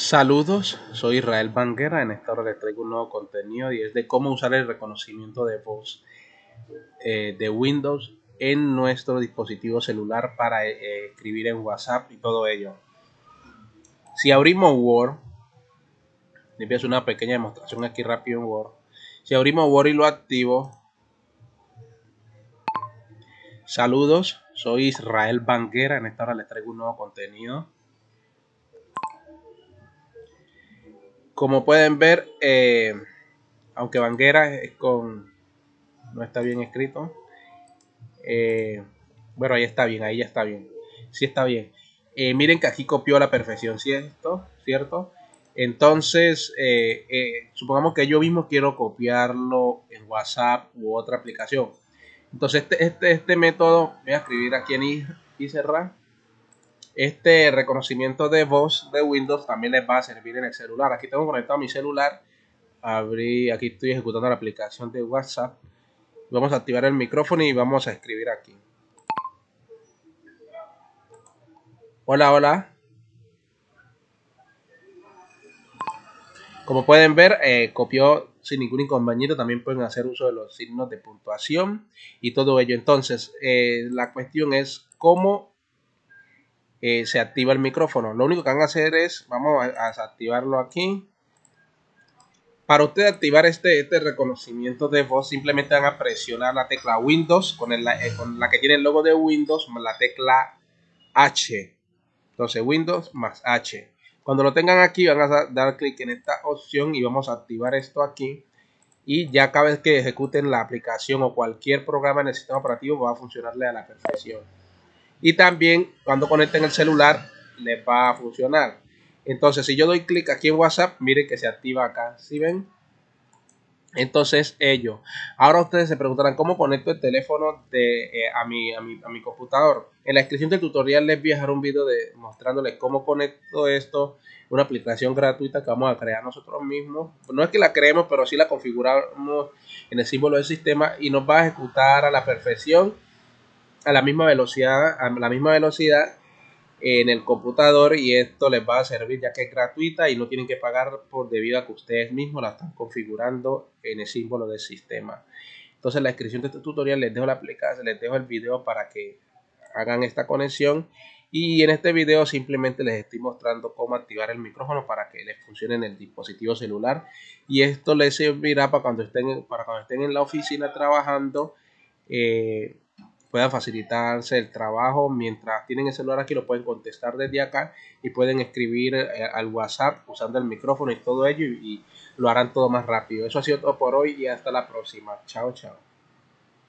Saludos, soy Israel Banguera. En esta hora les traigo un nuevo contenido y es de cómo usar el reconocimiento de voz eh, de Windows en nuestro dispositivo celular para eh, escribir en WhatsApp y todo ello. Si abrimos Word, les voy una pequeña demostración aquí rápido en Word. Si abrimos Word y lo activo, saludos, soy Israel Banguera. En esta hora les traigo un nuevo contenido. Como pueden ver, eh, aunque Banguera es con... no está bien escrito. Eh, bueno, ahí está bien, ahí ya está bien. Sí está bien. Eh, miren que aquí copió a la perfección, ¿cierto? ¿Cierto? Entonces, supongamos que yo mismo quiero copiarlo en WhatsApp u otra aplicación. Entonces, este, este, este método, voy a escribir aquí en y, y cerrar este reconocimiento de voz de Windows también les va a servir en el celular. Aquí tengo conectado mi celular. Abrí, aquí estoy ejecutando la aplicación de WhatsApp. Vamos a activar el micrófono y vamos a escribir aquí. Hola, hola. Como pueden ver, eh, copió sin ningún inconveniente. También pueden hacer uso de los signos de puntuación y todo ello. Entonces, eh, la cuestión es cómo eh, se activa el micrófono. Lo único que van a hacer es, vamos a, activarlo aquí. Para usted activar este, este reconocimiento de voz, simplemente van a presionar la tecla Windows con, eh, con la que tiene el logo de Windows más la tecla H. Entonces Windows más H. Cuando lo tengan aquí van a dar clic en esta opción y vamos a activar esto aquí. Y ya cada vez que ejecuten la aplicación o cualquier programa en el sistema operativo va a funcionarle a la perfección y también cuando conecten el celular les va a funcionar. Entonces, si yo doy clic aquí en WhatsApp, miren que se activa acá. ¿Sí ven? Entonces, ello. Ahora ustedes se preguntarán cómo conecto el teléfono de, eh, a, mi, a, a, mi, computador. En la descripción del tutorial les voy a dejar un video de, mostrándoles cómo conecto esto. Una aplicación gratuita que vamos a crear nosotros mismos. No es que la creemos, pero sí la configuramos en el símbolo del sistema y nos va a ejecutar a la perfección a la misma velocidad, a la misma velocidad en el computador y esto les va a servir ya que es gratuita y no tienen que pagar por debido a que ustedes mismos la están configurando en el símbolo del sistema. Entonces en la descripción de este tutorial les dejo la aplicación, les dejo el video para que hagan esta conexión y en este video simplemente les estoy mostrando cómo activar el micrófono para que les funcione en el dispositivo celular y esto les servirá para cuando estén, para cuando estén en la oficina trabajando eh, pueda facilitarse el trabajo. Mientras tienen el celular aquí, lo pueden contestar desde acá y pueden escribir eh, al WhatsApp usando el micrófono y todo ello y, y lo harán todo más rápido. Eso ha sido todo por hoy y hasta la próxima. Chao, chao.